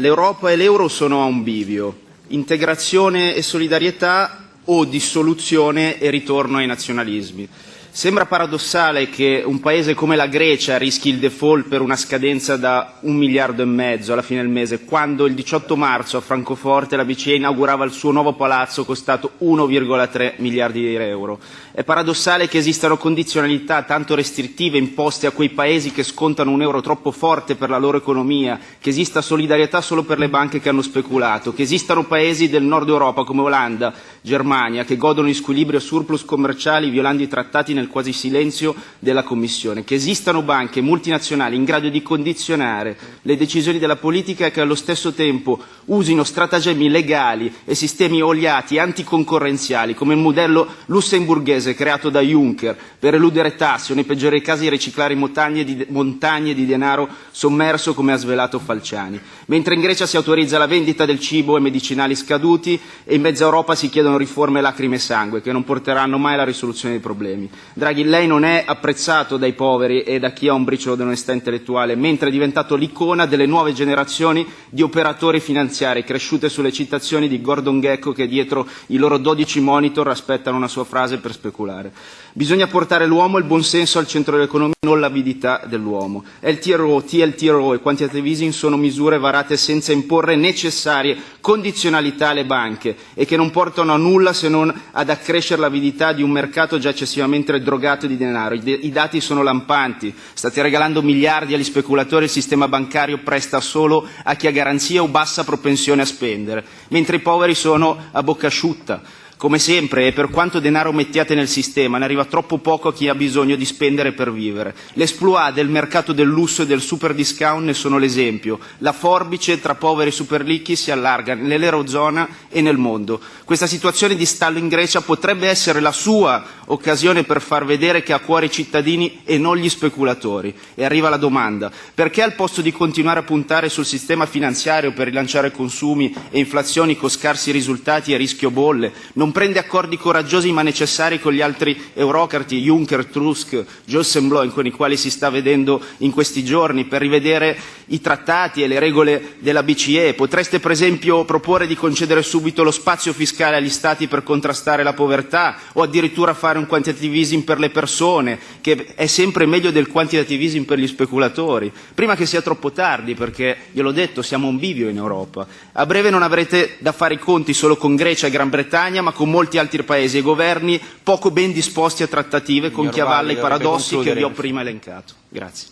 l'Europa e l'euro sono a un bivio, integrazione e solidarietà o dissoluzione e ritorno ai nazionalismi. Sembra paradossale che un paese come la Grecia rischi il default per una scadenza da un miliardo e mezzo alla fine del mese, quando il 18 marzo a Francoforte la BCE inaugurava il suo nuovo palazzo costato 1,3 miliardi di euro. È paradossale che esistano condizionalità tanto restrittive imposte a quei paesi che scontano un euro troppo forte per la loro economia, che esista solidarietà solo per le banche che hanno speculato, che esistano paesi del nord Europa come Olanda, Germania, che godono di squilibrio surplus commerciali violando i trattati nel quasi silenzio della Commissione, che esistano banche multinazionali in grado di condizionare le decisioni della politica e che allo stesso tempo usino stratagemmi legali e sistemi oliati anticoncorrenziali come il modello lussemburghese creato da Juncker per eludere tasse o nei peggiori casi riciclare montagne di, montagne di denaro sommerso come ha svelato Falciani. Mentre in Grecia si autorizza la vendita del cibo e medicinali scaduti e in mezza Europa si chiedono riforme lacrime e sangue che non porteranno mai alla risoluzione dei problemi. Draghi, lei non è apprezzato dai poveri e da chi ha un briciolo di onestà intellettuale, mentre è diventato l'icona delle nuove generazioni di operatori finanziari cresciute sulle citazioni di Gordon Gecko che dietro i loro 12 monitor aspettano una sua frase per speculare. Bisogna portare l'uomo e il buonsenso al centro dell'economia, non l'avidità dell'uomo. LTRO, TLTRO e quantitative easing sono misure varate senza imporre necessarie condizionalità alle banche e che non portano a nulla se non ad accrescere l'avidità di un mercato già eccessivamente drogato di denaro. I, dati sono lampanti. State regalando miliardi agli speculatori, il sistema bancario presta solo a chi ha garanzia o bassa propensione a spendere, mentre i poveri sono a bocca asciutta. Come sempre, e per quanto denaro mettiate nel sistema, ne arriva troppo poco a chi ha bisogno di spendere per vivere. L'esploit del mercato del lusso e del super discount ne sono l'esempio. La forbice tra poveri e super ricchi si allarga nell'Eurozona e nel mondo. Questa situazione di stallo in Grecia potrebbe essere la sua occasione per far vedere che ha a cuore i cittadini e non gli speculatori. E arriva la domanda. Perché al posto di continuare a puntare sul sistema finanziario per rilanciare consumi e inflazioni con scarsi risultati e rischio bolle, non non prende accordi coraggiosi ma necessari con gli altri eurocrati, Juncker, Tusk, Jossenbloem, con i quali si sta vedendo in questi giorni, per rivedere i trattati e le regole della BCE. Potreste per esempio proporre di concedere subito lo spazio fiscale agli Stati per contrastare la povertà o addirittura fare un quantitative easing per le persone, che è sempre meglio del quantitative easing per gli speculatori, prima che sia troppo tardi, perché, gliel'ho detto, siamo un bivio in Europa. A breve non avrete da fare i conti solo con Grecia e Gran Bretagna, ma con molti altri paesi e governi poco ben disposti a trattative con chi avalla i paradossi che vi ho prima elencato. Grazie.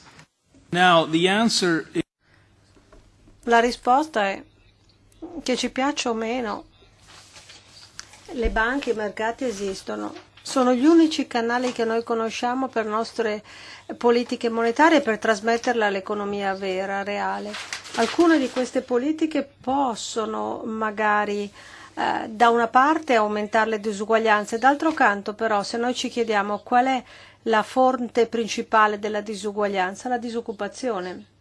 Now, the answer is... La risposta è che ci piaccia o meno, le banche e i mercati esistono. Sono gli unici canali che noi conosciamo per nostre politiche monetarie per trasmetterle all'economia vera, reale. Alcune di queste politiche possono magari eh, da una parte aumentare le disuguaglianze, d'altro canto però se noi ci chiediamo qual è la fonte principale della disuguaglianza, la disoccupazione.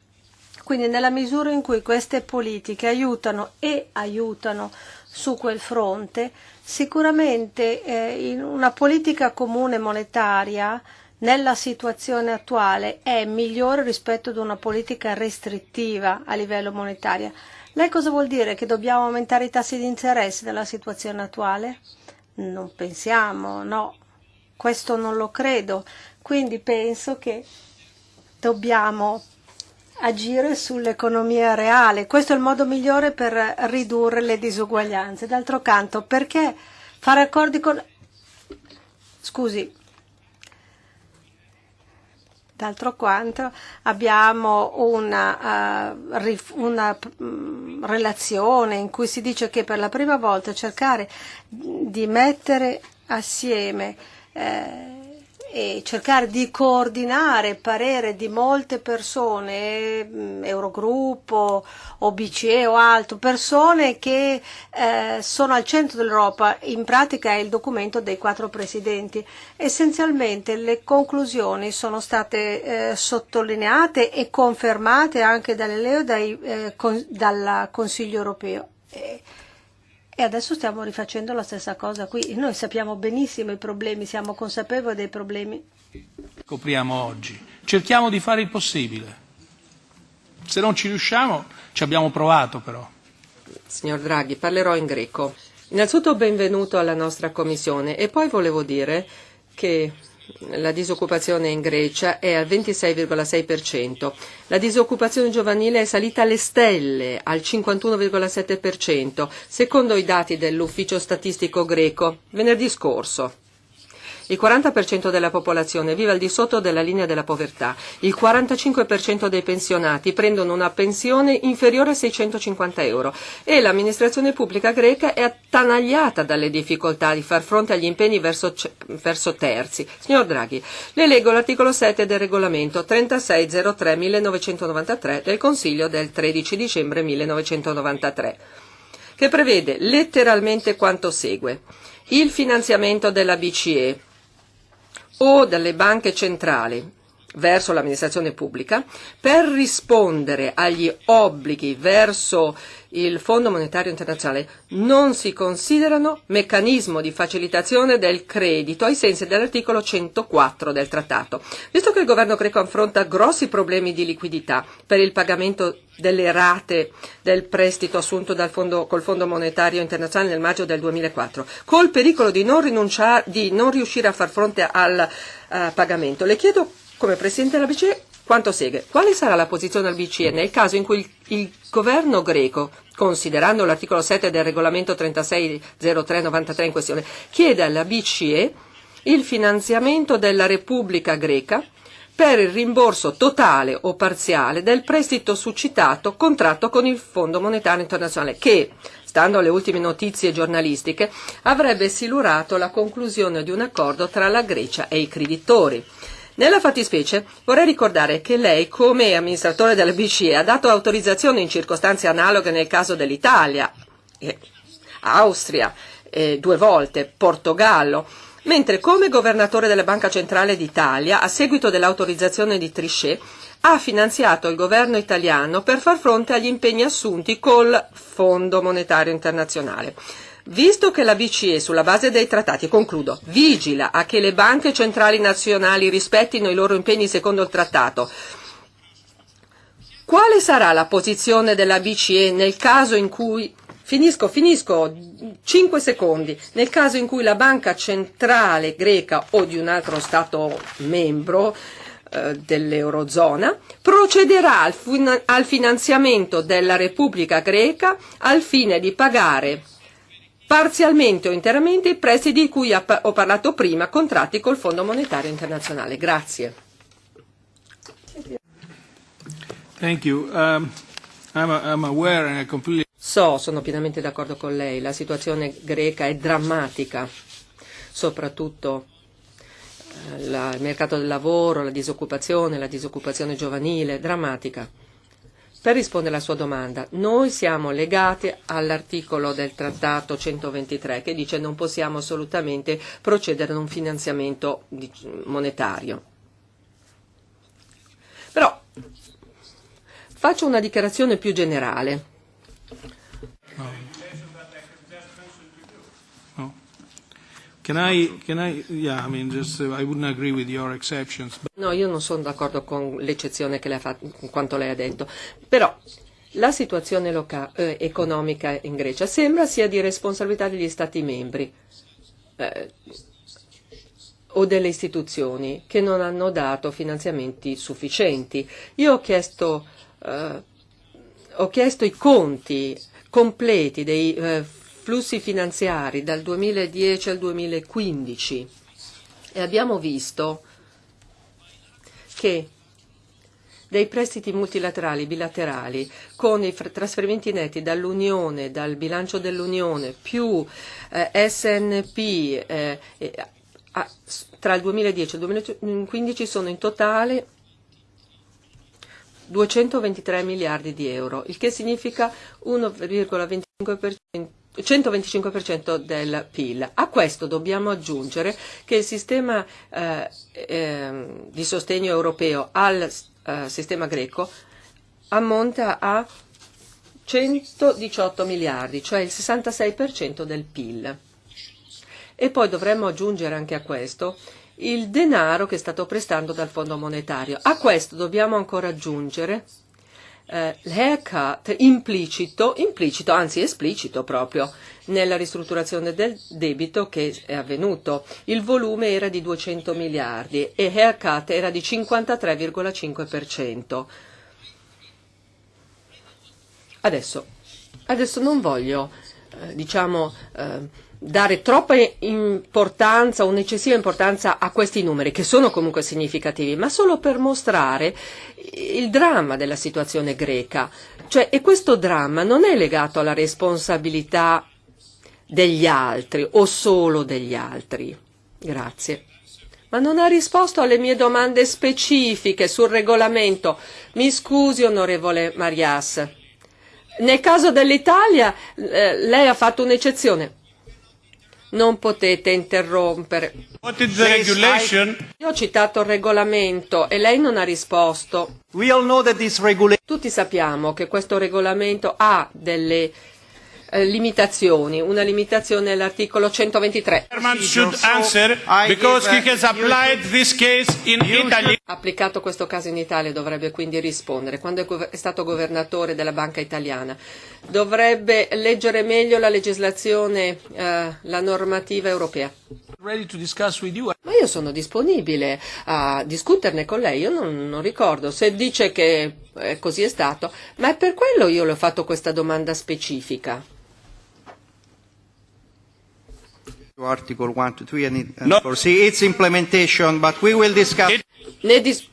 Quindi nella misura in cui queste politiche aiutano e aiutano su quel fronte, sicuramente eh, una politica comune monetaria nella situazione attuale è migliore rispetto ad una politica restrittiva a livello monetario. Lei cosa vuol dire? Che dobbiamo aumentare i tassi di interesse nella situazione attuale? Non pensiamo, no, questo non lo credo. Quindi penso che dobbiamo agire sull'economia reale. Questo è il modo migliore per ridurre le disuguaglianze. D'altro canto, perché fare accordi con... Scusi, D'altro quanto abbiamo una, uh, una um, relazione in cui si dice che per la prima volta cercare di mettere assieme eh, e cercare di coordinare il parere di molte persone, mm, Eurogruppo o BCE o altro, persone che eh, sono al centro dell'Europa, in pratica è il documento dei quattro presidenti. Essenzialmente le conclusioni sono state eh, sottolineate e confermate anche dall'ELEO dai, eh, con, dal Consiglio europeo. E, e adesso stiamo rifacendo la stessa cosa qui. Noi sappiamo benissimo i problemi, siamo consapevoli dei problemi. Scopriamo oggi. Cerchiamo di fare il possibile. Se non ci riusciamo, ci abbiamo provato però. Signor Draghi, parlerò in greco. Innanzitutto benvenuto alla nostra commissione e poi volevo dire che la disoccupazione in Grecia è al 26,6%, la disoccupazione giovanile è salita alle stelle al 51,7%, secondo i dati dell'ufficio statistico greco venerdì scorso. Il 40% della popolazione vive al di sotto della linea della povertà. Il 45% dei pensionati prendono una pensione inferiore a 650 euro e l'amministrazione pubblica greca è attanagliata dalle difficoltà di far fronte agli impegni verso, verso terzi. Signor Draghi, le leggo l'articolo 7 del regolamento 3603-1993 del Consiglio del 13 dicembre 1993 che prevede letteralmente quanto segue. Il finanziamento della BCE o dalle banche centrali verso l'amministrazione pubblica per rispondere agli obblighi verso il Fondo Monetario Internazionale non si considerano meccanismo di facilitazione del credito ai sensi dell'articolo 104 del trattato. Visto che il governo greco affronta grossi problemi di liquidità per il pagamento delle rate del prestito assunto fondo, col Fondo Monetario Internazionale nel maggio del 2004, col pericolo di non, di non riuscire a far fronte al uh, pagamento, le chiedo come Presidente della BCE quanto segue. Quale sarà la posizione del BCE nel caso in cui il, il governo greco, considerando l'articolo 7 del regolamento 360393 in questione, chiede alla BCE il finanziamento della Repubblica greca per il rimborso totale o parziale del prestito suscitato contratto con il Fondo Monetario Internazionale che, stando alle ultime notizie giornalistiche, avrebbe silurato la conclusione di un accordo tra la Grecia e i creditori. Nella fattispecie vorrei ricordare che lei, come amministratore della BCE, ha dato autorizzazione in circostanze analoghe nel caso dell'Italia, eh, Austria, eh, due volte, Portogallo, mentre come governatore della Banca Centrale d'Italia, a seguito dell'autorizzazione di Trichet, ha finanziato il governo italiano per far fronte agli impegni assunti col Fondo Monetario Internazionale. Visto che la BCE, sulla base dei trattati, concludo, vigila a che le banche centrali nazionali rispettino i loro impegni secondo il trattato, quale sarà la posizione della BCE nel caso in cui Finisco, finisco, 5 secondi. Nel caso in cui la banca centrale greca o di un altro Stato membro eh, dell'Eurozona procederà al, al finanziamento della Repubblica greca al fine di pagare parzialmente o interamente i prestiti di cui ho parlato prima, contratti col Fondo Monetario Internazionale. Grazie. Um. So, sono pienamente d'accordo con lei, la situazione greca è drammatica, soprattutto eh, il mercato del lavoro, la disoccupazione, la disoccupazione giovanile, drammatica. Per rispondere alla sua domanda, noi siamo legati all'articolo del Trattato 123 che dice non possiamo assolutamente procedere ad un finanziamento monetario. Però faccio una dichiarazione più generale. Can I, can I, yeah, I mean, just, uh, I wouldn't agree with your exceptions. But... No, io non sono d'accordo con l'eccezione che lei ha fatto, con quanto lei ha detto. Però la situazione loca- eh, economica in Grecia sembra sia di responsabilità degli Stati membri eh, o delle istituzioni che non hanno dato finanziamenti sufficienti. Io ho chiesto, eh, ho chiesto i conti completi dei eh, flussi finanziari dal 2010 al 2015 e abbiamo visto che dei prestiti multilaterali bilaterali con i trasferimenti netti dall'Unione, dal bilancio dell'Unione più eh, SNP eh, a, tra il 2010 e il 2015 sono in totale 223 miliardi di euro, il che significa 1,25% 125% del PIL. A questo dobbiamo aggiungere che il sistema eh, eh, di sostegno europeo al eh, sistema greco ammonta a 118 miliardi, cioè il 66% del PIL. E poi dovremmo aggiungere anche a questo il denaro che è stato prestando dal Fondo monetario. A questo dobbiamo ancora aggiungere eh, l'haircut implicito, implicito, anzi esplicito proprio, nella ristrutturazione del debito che è avvenuto. Il volume era di 200 miliardi e haircut era di 53,5%. Adesso, adesso non voglio, eh, diciamo, eh, dare troppa importanza, un'eccessiva importanza a questi numeri, che sono comunque significativi, ma solo per mostrare il dramma della situazione greca. Cioè, e questo dramma non è legato alla responsabilità degli altri o solo degli altri. Grazie. Ma non ha risposto alle mie domande specifiche sul regolamento. Mi scusi, onorevole Marias. Nel caso dell'Italia eh, lei ha fatto un'eccezione. Non potete interrompere. Io ho citato il regolamento e lei non ha risposto. Tutti sappiamo che questo regolamento ha delle eh, limitazioni, una limitazione all'articolo 123. Ha applicato questo caso in Italia dovrebbe quindi rispondere. Quando è stato governatore della banca italiana dovrebbe leggere meglio la legislazione, eh, la normativa europea. Ma io sono disponibile a discuterne con lei, io non, non ricordo se dice che eh, così è stato, ma è per quello io le ho fatto questa domanda specifica. Article 1 to 3 and, and no. foresee its implementation, but we will discuss. Ne dis-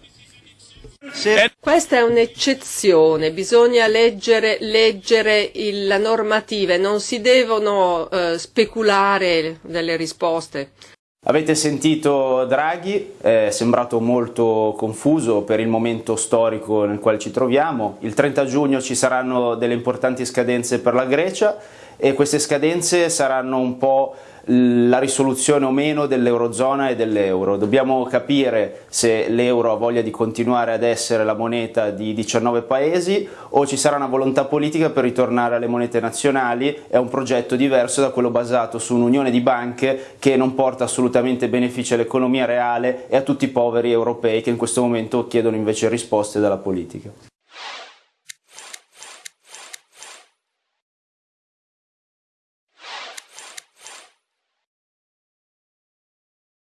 questa è un'eccezione, bisogna leggere, leggere il, la normativa, non si devono uh, speculare delle risposte. Avete sentito Draghi, è sembrato molto confuso per il momento storico nel quale ci troviamo. Il 30 giugno ci saranno delle importanti scadenze per la Grecia e queste scadenze saranno un po' la risoluzione o meno dell'Eurozona e dell'euro. Dobbiamo capire se l'euro ha voglia di continuare ad essere la moneta di 19 paesi o ci sarà una volontà politica per ritornare alle monete nazionali a un progetto diverso da quello basato su un'unione di banche che non porta assolutamente benefici all'economia reale e a tutti i poveri europei che in questo momento chiedono invece risposte dalla politica.